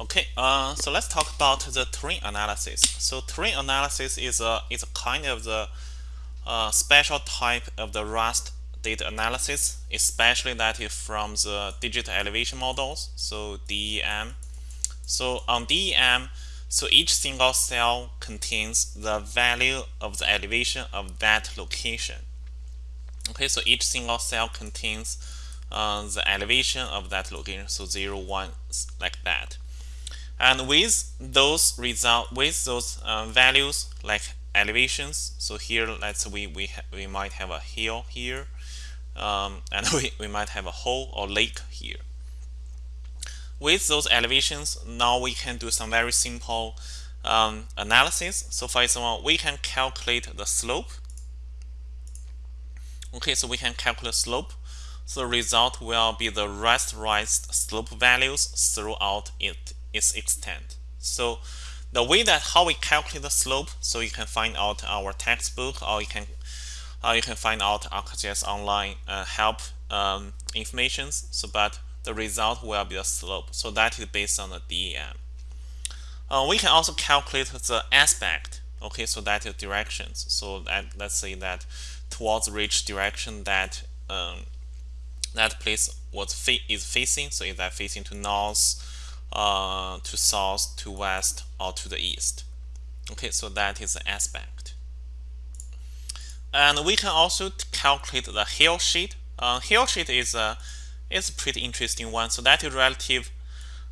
Okay, uh, so let's talk about the terrain analysis. So terrain analysis is a is a kind of the uh, special type of the raster data analysis, especially that is from the digital elevation models, so DEM. So on DEM, so each single cell contains the value of the elevation of that location. Okay, so each single cell contains uh, the elevation of that location, so 0, 1, like that. And with those result, with those uh, values like elevations, so here let's we we we might have a hill here, um, and we, we might have a hole or lake here. With those elevations, now we can do some very simple um, analysis. So for example, we can calculate the slope. Okay, so we can calculate slope. So the result will be the rasterized slope values throughout it, its extent. So the way that how we calculate the slope, so you can find out our textbook or you can you can find out ArcGIS online uh, help um. So, but the result will be the slope. So that is based on the DEM. Uh, we can also calculate the aspect. Okay, so that is directions. So that, let's say that towards which direction that um, that place was fa is facing. So is that facing to north, uh, to south, to west, or to the east? Okay, so that is the aspect. And we can also calculate the hillshade. Uh, hillshade is a is a pretty interesting one. So that is relative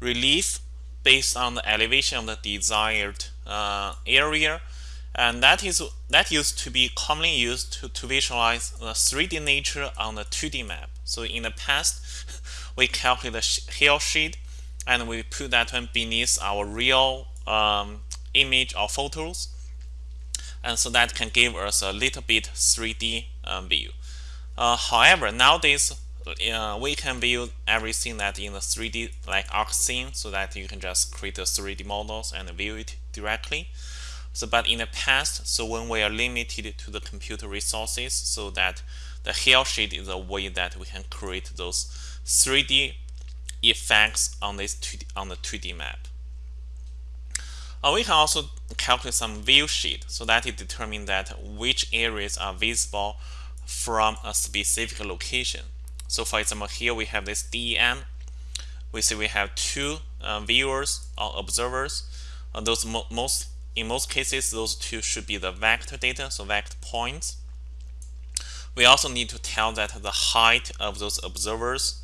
relief based on the elevation of the desired uh, area, and that is that used to be commonly used to, to visualize the 3D nature on the 2D map. So in the past, we calculate the hillshade and we put that one beneath our real um, image or photos and so that can give us a little bit 3D um, view. Uh, however, nowadays uh, we can view everything that in the 3D like ArcScene so that you can just create the 3D models and view it directly. So, but in the past, so when we are limited to the computer resources, so that the hillshade is a way that we can create those 3D effects on this 2D, on the 2D map. Uh, we can also calculate some viewshed so that it determines that which areas are visible from a specific location. So for example, here we have this DEM. We see we have two uh, viewers or observers. Uh, those mo most in most cases, those two should be the vector data, so vector points. We also need to tell that the height of those observers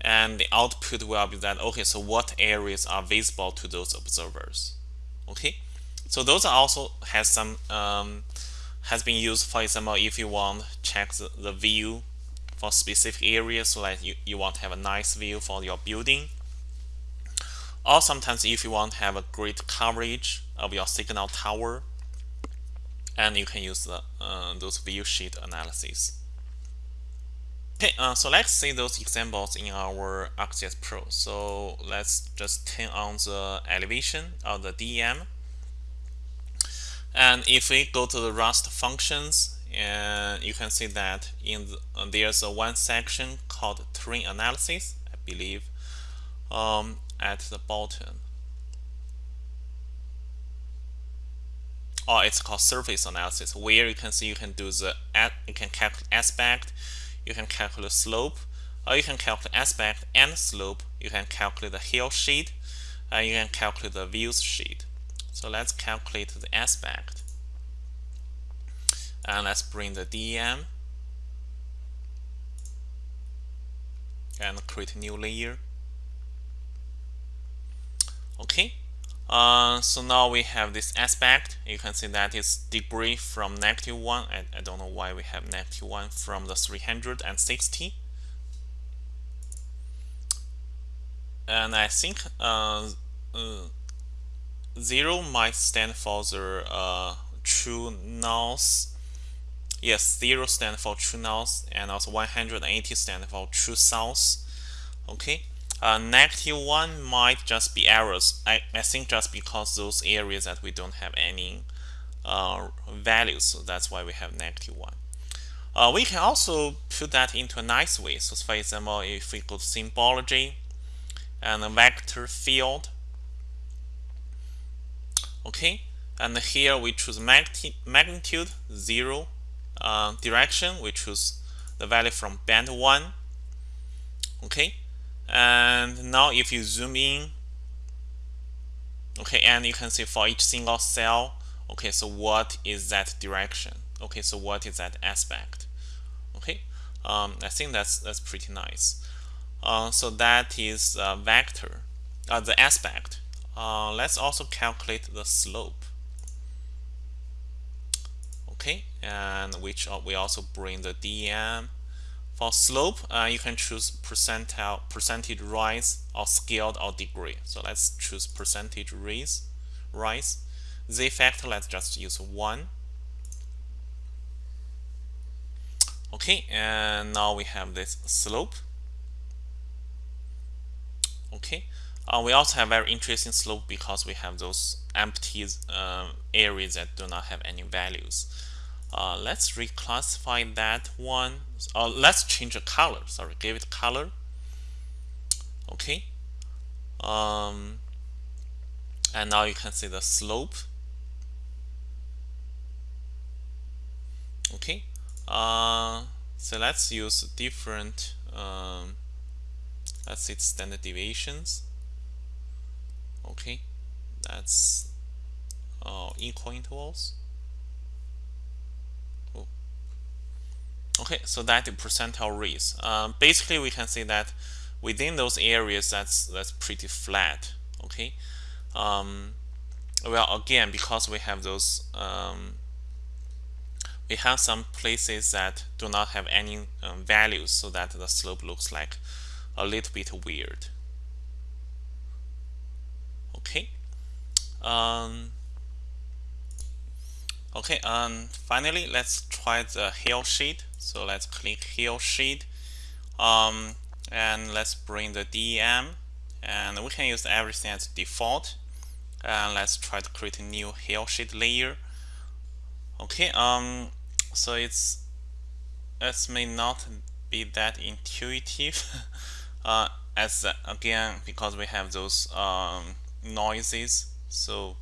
and the output will be that okay so what areas are visible to those observers? Okay? So those are also has some um, has been used for example if you want check the, the view for specific areas so like you, you want to have a nice view for your building. Or sometimes if you want to have a great coverage of your signal tower and you can use the, uh, those viewshed analysis uh, so let's see those examples in our ArcGIS Pro. So let's just turn on the elevation of the DEM. And if we go to the raster functions, and you can see that in the, uh, there's a one section called terrain analysis, I believe, um, at the bottom. Or it's called surface analysis, where you can see you can do the you can calculate aspect, you can calculate slope, or you can calculate aspect and slope. You can calculate the hillshade, and you can calculate the viewshed. So let's calculate the aspect. And let's bring the DEM and create a new layer. Okay, uh, so now we have this aspect. You can see that it's degree from negative 1. And I don't know why we have negative 1 from the 360. And I think uh, uh, 0 might stand for the uh, true north. Yes, 0 stand for true north and also 180 stand for true south. Okay. Uh, negative 1 might just be errors. I, I think just because those areas that we don't have any uh, values, so that's why we have negative 1. Uh, we can also put that into a nice way. So for example, if we go to symbology and a vector field, okay and here we choose magnitude 0 uh, direction we choose the value from band 1 okay and now if you zoom in okay and you can see for each single cell okay so what is that direction? Okay so what is that aspect? Okay um, I think that's that's pretty nice. Uh, so that is uh, vector uh, the aspect. Uh, let's also calculate the slope. Okay and which we also bring the DEM for slope uh, you can choose percentile percentage rise or scaled or degree. So let's choose percentage rise rise. Z factor let's just use 1 okay and now we have this slope. Okay uh, we also have very interesting slope because we have those empty uh, areas that do not have any values. Uh, let's reclassify that one. Uh, let's change the color. Sorry, give it color. Okay. Um, and now you can see the slope. Okay. Uh, so let's use different. Um, let's see standard deviations okay that's uh, equal intervals okay so that the percentile raise. Um, basically we can say that within those areas that's that's pretty flat okay? Um, well again because we have those um, we have some places that do not have any um, values so that the slope looks like a little bit weird. Okay? Um, okay and finally let's try the hillshade. So let's click hillshade. Um, and let's bring the DEM and we can use everything as default. And let's try to create a new hillshade layer. Okay um so it's it may not be that intuitive uh, as again because we have those um, noises. So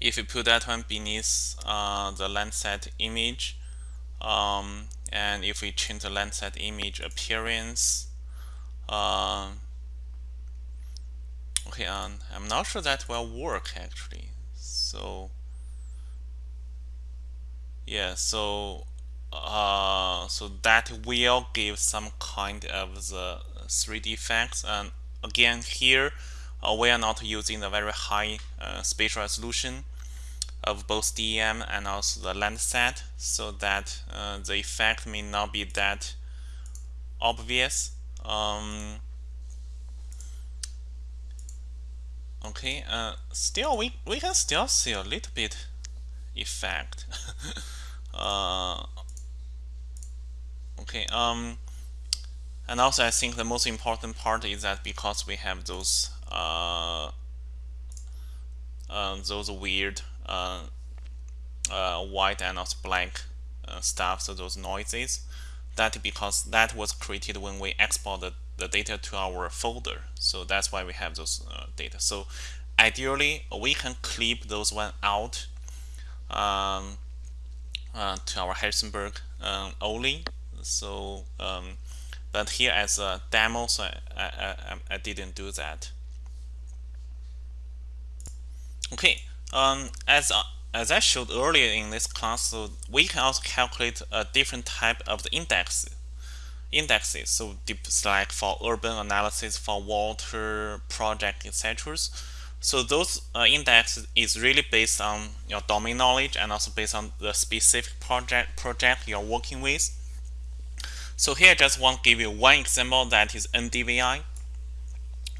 if you put that one beneath uh, the Landsat image um, and if we change the Landsat image appearance uh, okay um, I'm not sure that will work actually. So yeah so uh, so that will give some kind of the 3D effects. And again here we are not using the very high uh, spatial resolution of both DEM and also the Landsat so that uh, the effect may not be that obvious. Um, okay, uh, still we, we can still see a little bit effect. uh, okay, um, and also I think the most important part is that because we have those uh, uh, those weird uh, white and also black stuff, so those noises. That because that was created when we exported the, data to our folder. So that's why we have those data. So ideally, we can clip those one out um, uh, to our Harrisonburg um, only. So, um, but here as a demo, so I, I, I, didn't do that. Okay, um, as uh, as I showed earlier in this class, so we can also calculate a different type of the index indexes. So like for urban analysis, for water project, etc. So those uh, is really based on your domain knowledge and also based on the specific project project you're working with. So here I just want to give you one example that is NDVI,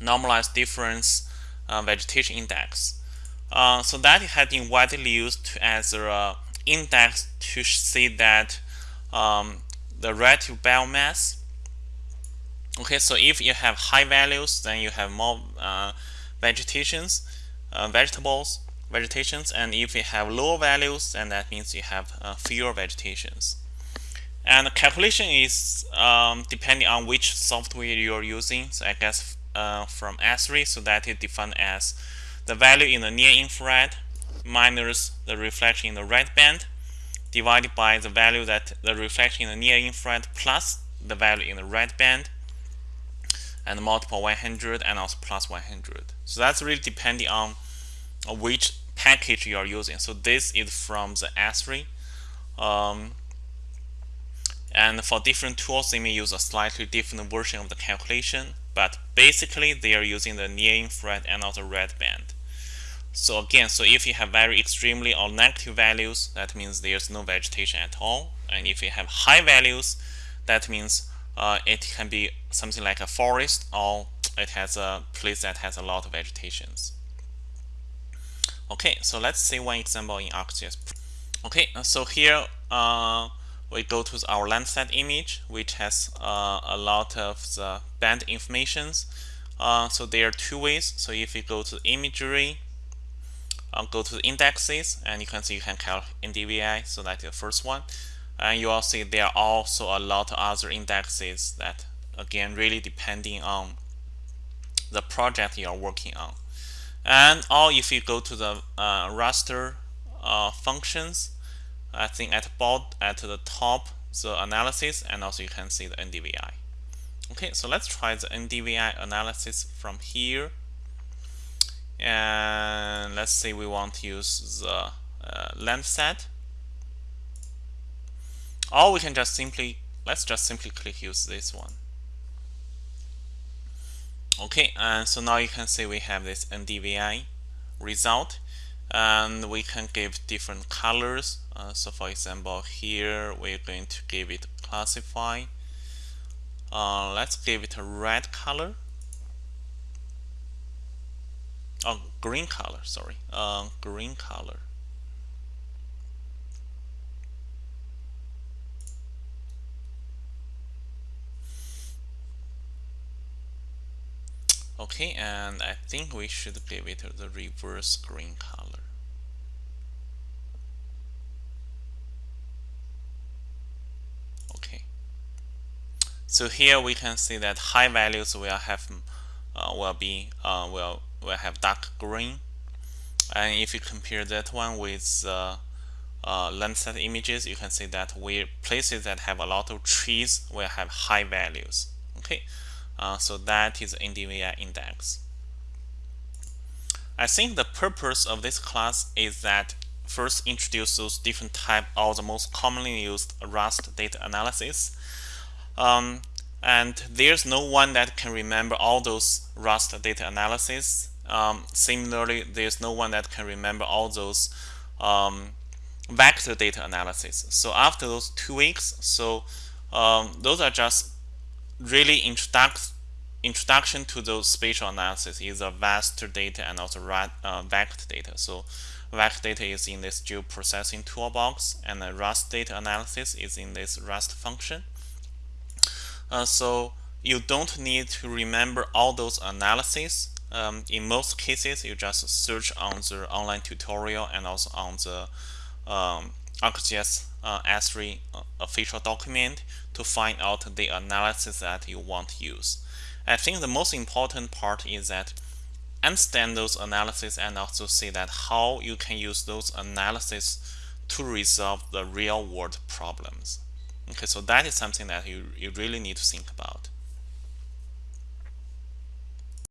normalized difference uh, vegetation index. Uh, so that has been widely used as an index to see that um, the relative biomass. Okay, so if you have high values, then you have more uh, vegetations, uh, vegetables, vegetations, and if you have lower values, then that means you have uh, fewer vegetations. And the calculation is um, depending on which software you're using. So I guess uh, from Esri, so that is defined as the value in the near infrared minus the reflection in the red band divided by the value that the reflection in the near infrared plus the value in the red band and multiple 100 and also plus 100. So that's really depending on which package you are using. So this is from the Esri. Um, and for different tools, they may use a slightly different version of the calculation, but basically they are using the near infrared and also red band. So again, so if you have very extremely or negative values, that means there's no vegetation at all. And if you have high values, that means uh, it can be something like a forest or it has a place that has a lot of vegetations. Okay, so let's see one example in ArcGIS. Okay, so here uh, we go to our Landsat image, which has uh, a lot of the band informations. Uh, so there are two ways. So if you go to imagery, uh, go to the indexes, and you can see you can calculate NDVI. So that's the first one. And you will see there are also a lot of other indexes that, again, really depending on the project you are working on. And or if you go to the uh, raster uh, functions, I think at both at the top the analysis and also you can see the NDVI. Okay, so let's try the NDVI analysis from here. And let's say we want to use the uh, Landsat. Or we can just simply, let's just simply click use this one. Okay, and so now you can see we have this NDVI result and we can give different colors. Uh, so for example here we're going to give it classify. Uh, let's give it a red color. Oh green color sorry. Uh, green color. Okay and I think we should give it the reverse green color So here we can see that high values will have uh, will be uh, will will have dark green, and if you compare that one with uh, uh, Landsat images, you can see that we places that have a lot of trees will have high values. Okay, uh, so that is NDVI index. I think the purpose of this class is that first introduce those different type of the most commonly used raster data analysis um, and there's no one that can remember all those raster data analysis. Um, similarly, there's no one that can remember all those um, vector data analysis. So after those two weeks, so um, those are just really introduct introduction to those spatial analysis is a raster data and also uh, vector data. So vector data is in this geoprocessing toolbox and the raster data analysis is in this raster function. Uh, so you don't need to remember all those analyses. Um, in most cases, you just search on the online tutorial and also on the um, ArcGIS uh, Esri uh, official document to find out the analysis that you want to use. I think the most important part is that understand those analyses and also see that how you can use those analyses to resolve the real world problems. Okay, so that is something that you, you really need to think about.